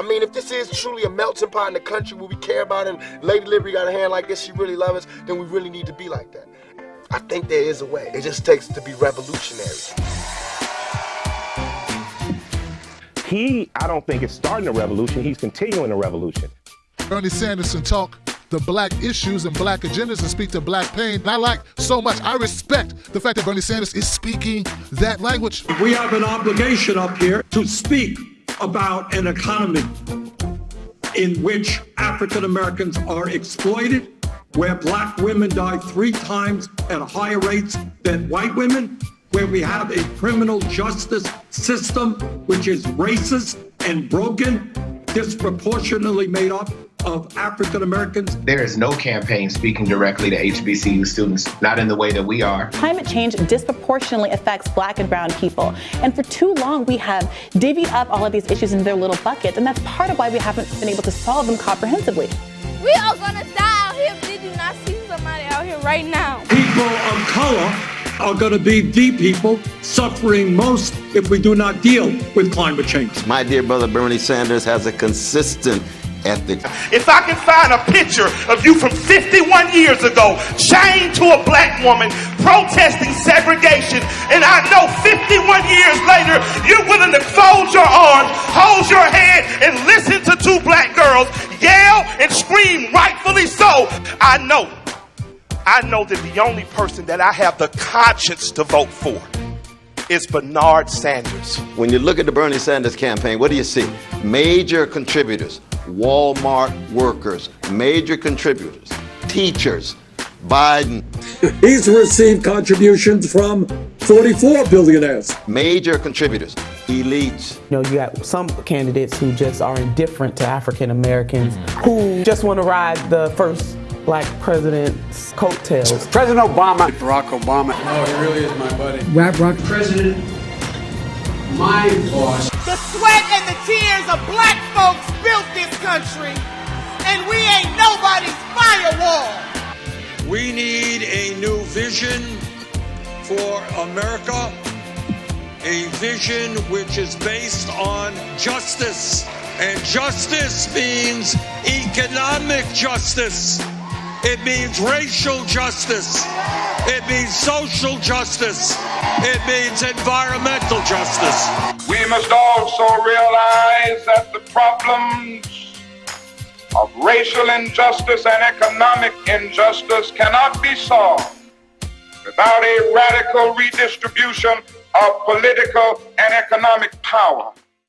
I mean, if this is truly a melting pot in the country where we care about and Lady Liberty got a hand like this, she really loves us, then we really need to be like that. I think there is a way. It just takes to be revolutionary. He, I don't think, is starting a revolution. He's continuing a revolution. Bernie Sanders can talk the black issues and black agendas and speak to black pain. And I like so much, I respect the fact that Bernie Sanders is speaking that language. We have an obligation up here to speak about an economy in which African Americans are exploited, where black women die three times at higher rates than white women, where we have a criminal justice system which is racist and broken, disproportionately made up of African Americans. There is no campaign speaking directly to HBCU students, not in the way that we are. Climate change disproportionately affects black and brown people. And for too long, we have divvied up all of these issues in their little buckets. And that's part of why we haven't been able to solve them comprehensively. We are gonna die out here. Did do not see somebody out here right now? People of color are going to be the people suffering most if we do not deal with climate change. My dear brother Bernie Sanders has a consistent If I can find a picture of you from 51 years ago, chained to a black woman, protesting segregation, and I know 51 years later, you're willing to fold your arms, hold your head, and listen to two black girls yell and scream, rightfully so, I know I know that the only person that I have the conscience to vote for is Bernard Sanders. When you look at the Bernie Sanders campaign, what do you see? Major contributors, Walmart workers, major contributors, teachers, Biden. He's received contributions from 44 billionaires. Major contributors, elites. You know, you got some candidates who just are indifferent to African Americans, mm-hmm. who just want to ride the first black president's coattails. President Obama. Barack Obama. No, he really is my buddy. Rap rock. President, my boss. The sweat and the tears vision for America, a vision which is based on justice. And justice means economic justice. It means racial justice. It means social justice. It means environmental justice. We must also realize that the problems of racial injustice and economic injustice cannot be solved without a radical redistribution of political and economic power.